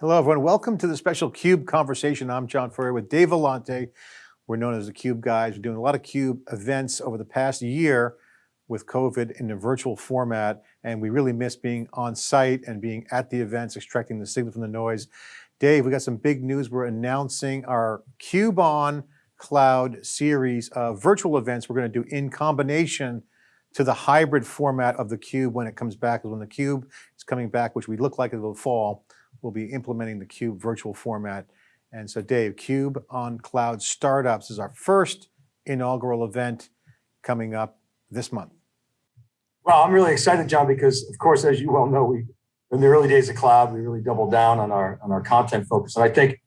Hello, everyone. Welcome to the special CUBE conversation. I'm John Furrier with Dave Vellante. We're known as the CUBE guys. We're doing a lot of CUBE events over the past year with COVID in a virtual format, and we really miss being on site and being at the events, extracting the signal from the noise. Dave, we got some big news. We're announcing our CUBE on Cloud series of virtual events we're going to do in combination to the hybrid format of the CUBE when it comes back. When the CUBE is coming back, which we look like it will fall, we'll be implementing the CUBE virtual format. And so Dave, CUBE on Cloud Startups is our first inaugural event coming up this month. Well, I'm really excited, John, because of course, as you well know, we in the early days of cloud, we really doubled down on our on our content focus. And I think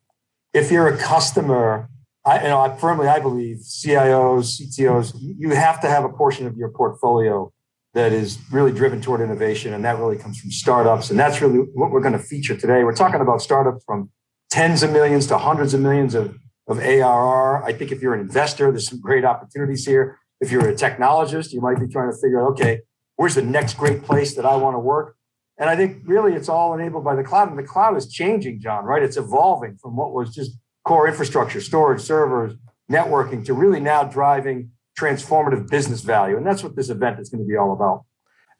if you're a customer, I you know I firmly I believe CIOs, CTOs, you have to have a portion of your portfolio that is really driven toward innovation. And that really comes from startups. And that's really what we're going to feature today. We're talking about startups from tens of millions to hundreds of millions of, of ARR. I think if you're an investor, there's some great opportunities here. If you're a technologist, you might be trying to figure out, okay, where's the next great place that I want to work? And I think really it's all enabled by the cloud. And the cloud is changing, John, right? It's evolving from what was just core infrastructure, storage, servers, networking to really now driving transformative business value. And that's what this event is going to be all about.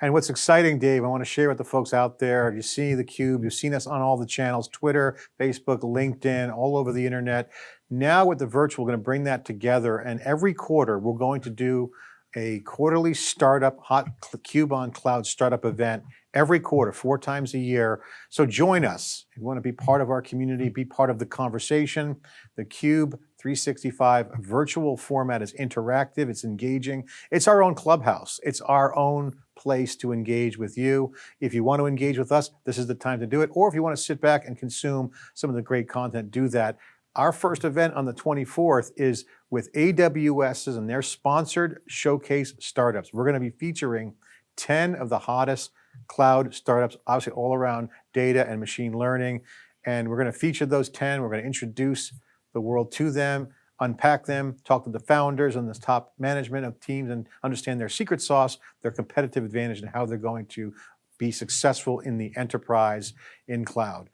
And what's exciting, Dave, I want to share with the folks out there, you see theCUBE, you've seen us on all the channels, Twitter, Facebook, LinkedIn, all over the internet. Now with the virtual, we're going to bring that together and every quarter we're going to do a quarterly startup, hot CUBE on Cloud startup event every quarter, four times a year. So join us. If you want to be part of our community, be part of the conversation. The CUBE 365 virtual format is interactive, it's engaging. It's our own clubhouse. It's our own place to engage with you. If you want to engage with us, this is the time to do it. Or if you want to sit back and consume some of the great content, do that. Our first event on the 24th is with AWS's and their sponsored showcase startups. We're going to be featuring 10 of the hottest cloud startups, obviously all around data and machine learning. And we're going to feature those 10. We're going to introduce the world to them, unpack them, talk to the founders and the top management of teams and understand their secret sauce, their competitive advantage and how they're going to be successful in the enterprise in cloud.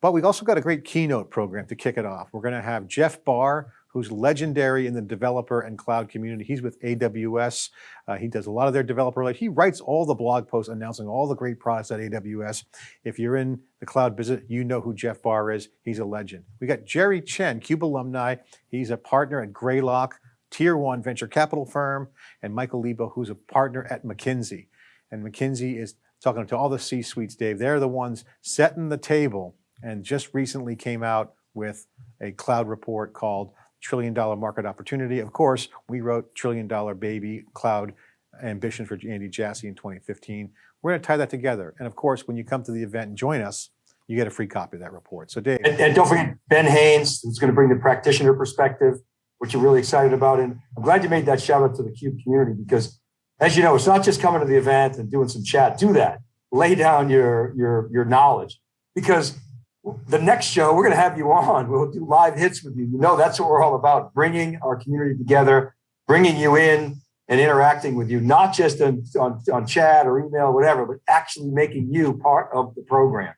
But we've also got a great keynote program to kick it off. We're going to have Jeff Barr, who's legendary in the developer and cloud community. He's with AWS. Uh, he does a lot of their developer, he writes all the blog posts announcing all the great products at AWS. If you're in the cloud business, you know who Jeff Barr is. He's a legend. We got Jerry Chen, CUBE alumni. He's a partner at Greylock, tier one venture capital firm, and Michael Liebow, who's a partner at McKinsey. And McKinsey is talking to all the C-suites, Dave. They're the ones setting the table and just recently came out with a cloud report called trillion dollar market opportunity. Of course, we wrote trillion dollar baby cloud ambition for Andy Jassy in 2015. We're going to tie that together. And of course, when you come to the event and join us, you get a free copy of that report. So Dave. And, and don't forget Ben Haines, who's going to bring the practitioner perspective, which you're really excited about. And I'm glad you made that shout out to the CUBE community because as you know, it's not just coming to the event and doing some chat. Do that. Lay down your, your, your knowledge because the next show, we're going to have you on. We'll do live hits with you. You know, that's what we're all about, bringing our community together, bringing you in and interacting with you, not just on, on, on chat or email, or whatever, but actually making you part of the program.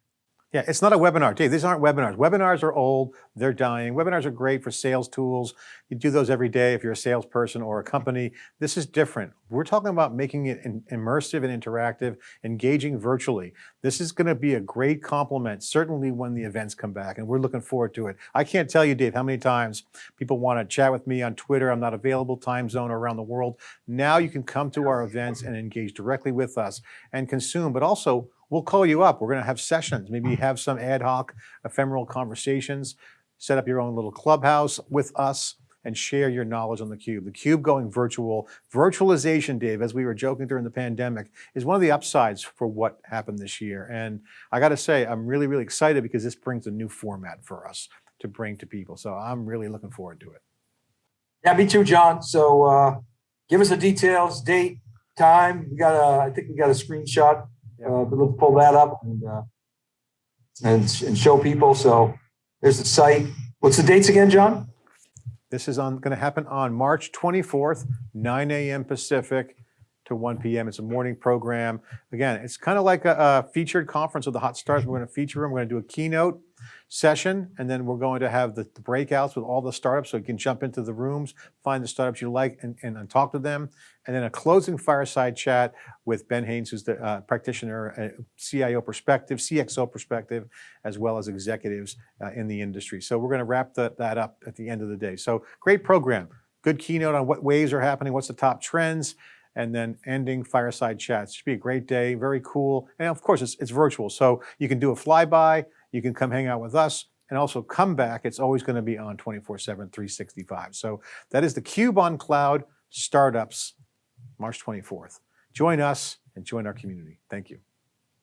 Yeah, it's not a webinar. Dave, these aren't webinars. Webinars are old, they're dying. Webinars are great for sales tools. You do those every day if you're a salesperson or a company. This is different. We're talking about making it immersive and interactive, engaging virtually. This is gonna be a great complement, certainly when the events come back, and we're looking forward to it. I can't tell you, Dave, how many times people wanna chat with me on Twitter. I'm not available time zone around the world. Now you can come to our events and engage directly with us and consume, but also we'll call you up. We're going to have sessions, maybe have some ad hoc ephemeral conversations, set up your own little clubhouse with us and share your knowledge on theCUBE. theCUBE going virtual. Virtualization, Dave, as we were joking during the pandemic, is one of the upsides for what happened this year. And I got to say, I'm really, really excited because this brings a new format for us to bring to people. So I'm really looking forward to it. Yeah, me too, John. So uh, give us the details, date, time. We got a, I think we got a screenshot uh, but let's pull that up and, uh, and, and show people. So there's the site. What's the dates again, John? This is on going to happen on March 24th, 9 a.m. Pacific to 1 p.m. It's a morning program. Again, it's kind of like a, a featured conference of the hot stars. We're going to feature them. We're going to do a keynote. Session, and then we're going to have the the breakouts with all the startups, so you can jump into the rooms, find the startups you like, and, and, and talk to them. And then a closing fireside chat with Ben Haines, who's the uh, practitioner, uh, CIO perspective, CXO perspective, as well as executives uh, in the industry. So we're going to wrap that, that up at the end of the day. So great program, good keynote on what waves are happening, what's the top trends, and then ending fireside chats. Should be a great day, very cool. And of course, it's, it's virtual, so you can do a flyby, you can come hang out with us, and also come back. It's always going to be on 24 7, 365. So that is the Cube on Cloud Startups, March 24th. Join us and join our community. Thank you.